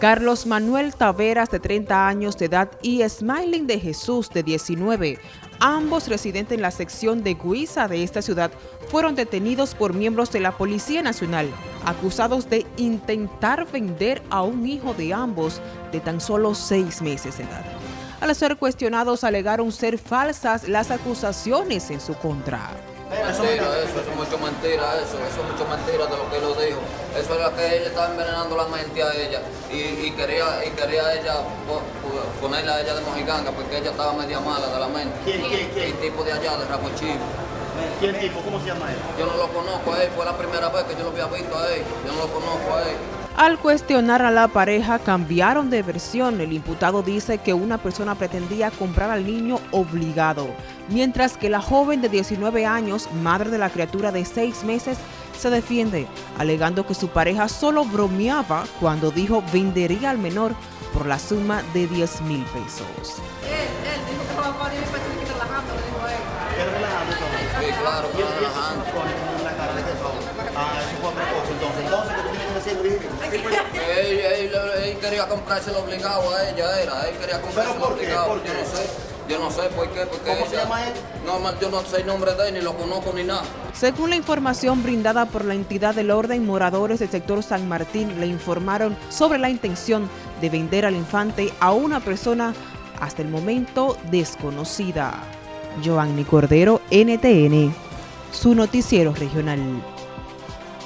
Carlos Manuel Taveras, de 30 años de edad, y Smiling de Jesús, de 19, ambos residentes en la sección de Guisa de esta ciudad, fueron detenidos por miembros de la Policía Nacional, acusados de intentar vender a un hijo de ambos de tan solo seis meses de edad. Al ser cuestionados, alegaron ser falsas las acusaciones en su contra. Mentira, eso, es mucho mentira, eso, eso es mucho mentira de lo que lo dijo. Eso era que ella estaba envenenando la mente a ella y, quería y quería ella ponerla a ella de mojiganga porque ella estaba media mala de la mente. ¿Quién, quién, quién? El tipo de allá, de Rapochivo. ¿Quién tipo? ¿Cómo se llama él? Yo no lo conozco a él, fue la primera vez que yo lo había visto a él. Yo no lo conozco a él. Al cuestionar a la pareja, cambiaron de versión. El imputado dice que una persona pretendía comprar al niño obligado, mientras que la joven de 19 años, madre de la criatura de 6 meses, se defiende, alegando que su pareja solo bromeaba cuando dijo vendería al menor por la suma de 10 mil pesos. Él, él dijo que va a relajando, le dijo él. relajando Sí, claro, relajando. Ah, eso fue a propósito, entonces, entonces, ¿qué tú tienes que decir, él, quería comprárselo obligado a ella, era. Él quería comprárselo obligado. Yo no sé. Yo no sé por qué. Porque ¿Cómo se llama él? No, yo no sé el nombre de él, ni lo conozco ni nada. Según la información brindada por la entidad del orden, moradores del sector San Martín le informaron sobre la intención de vender al infante a una persona hasta el momento desconocida. Joanny Cordero, NTN, su noticiero regional.